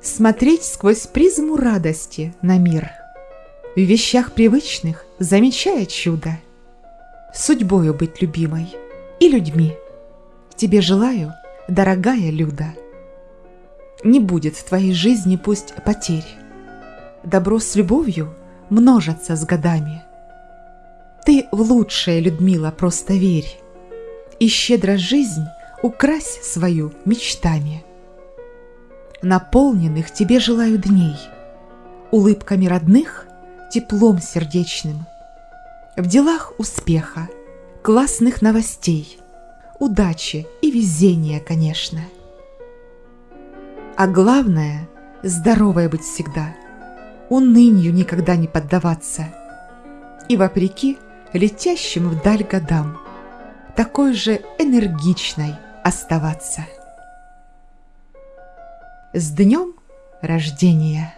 Смотреть сквозь призму радости на мир. В вещах привычных замечая чудо. Судьбою быть любимой и людьми. Тебе желаю, дорогая Люда. Не будет в твоей жизни пусть потерь. Добро с любовью множатся с годами. Ты в лучшее, Людмила, просто верь. И щедро жизнь укрась свою мечтами. Наполненных тебе желаю дней, Улыбками родных, теплом сердечным. В делах успеха, классных новостей, Удачи и везения, конечно. А главное – здоровой быть всегда, Унынью никогда не поддаваться И вопреки летящим вдаль годам Такой же энергичной оставаться. С днем рождения!